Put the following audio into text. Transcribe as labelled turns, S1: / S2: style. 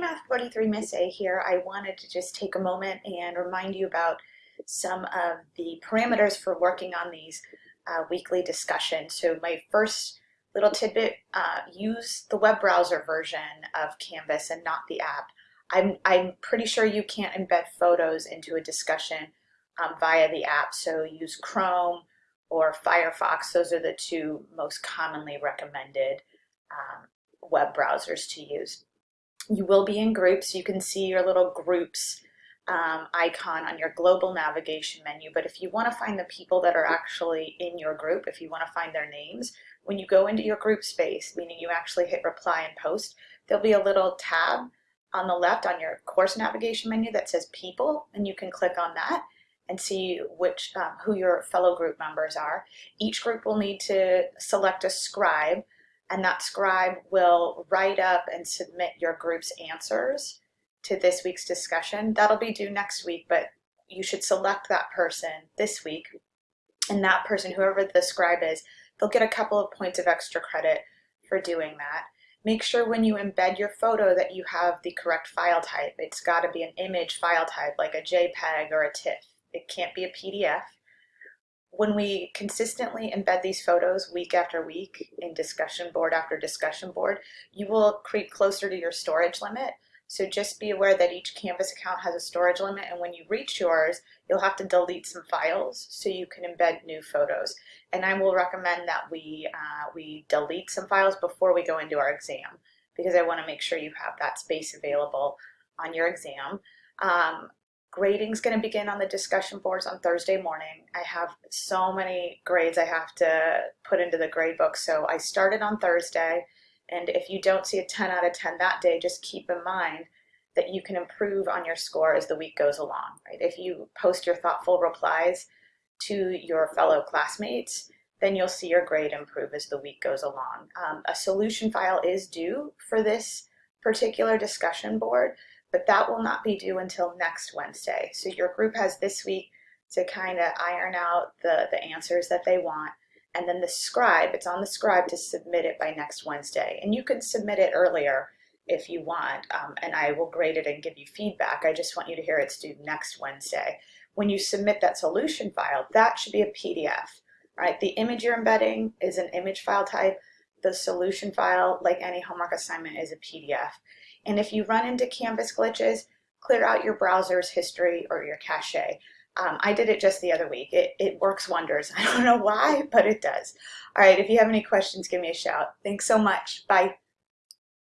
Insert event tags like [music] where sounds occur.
S1: Math 43 Miss A here. I wanted to just take a moment and remind you about some of the parameters for working on these uh, weekly discussions. So my first little tidbit, uh, use the web browser version of Canvas and not the app. I'm, I'm pretty sure you can't embed photos into a discussion um, via the app, so use Chrome or Firefox. Those are the two most commonly recommended um, web browsers to use. You will be in groups. You can see your little groups um, icon on your global navigation menu. But if you want to find the people that are actually in your group, if you want to find their names, when you go into your group space, meaning you actually hit reply and post, there'll be a little tab on the left on your course navigation menu that says people, and you can click on that and see which um, who your fellow group members are. Each group will need to select a scribe and that scribe will write up and submit your group's answers to this week's discussion. That'll be due next week, but you should select that person this week. And that person, whoever the scribe is, they'll get a couple of points of extra credit for doing that. Make sure when you embed your photo that you have the correct file type. It's got to be an image file type like a JPEG or a TIFF. It can't be a PDF when we consistently embed these photos week after week in discussion board after discussion board, you will creep closer to your storage limit. So just be aware that each Canvas account has a storage limit and when you reach yours, you'll have to delete some files so you can embed new photos. And I will recommend that we, uh, we delete some files before we go into our exam because I wanna make sure you have that space available on your exam. Um, Grading is going to begin on the discussion boards on Thursday morning. I have so many grades I have to put into the grade book. So I started on Thursday. And if you don't see a 10 out of 10 that day, just keep in mind that you can improve on your score as the week goes along. Right? If you post your thoughtful replies to your fellow classmates, then you'll see your grade improve as the week goes along. Um, a solution file is due for this particular discussion board, but that will not be due until next Wednesday. So your group has this week to kind of iron out the, the answers that they want. And then the scribe, it's on the scribe to submit it by next Wednesday. And you can submit it earlier if you want, um, and I will grade it and give you feedback. I just want you to hear it's due next Wednesday. When you submit that solution file, that should be a PDF, right? The image you're embedding is an image file type. The solution file, like any homework assignment, is a PDF. And if you run into Canvas glitches, clear out your browser's history or your cache. Um, I did it just the other week. It, it works wonders. [laughs] I don't know why, but it does. All right, if you have any questions, give me a shout. Thanks so much. Bye.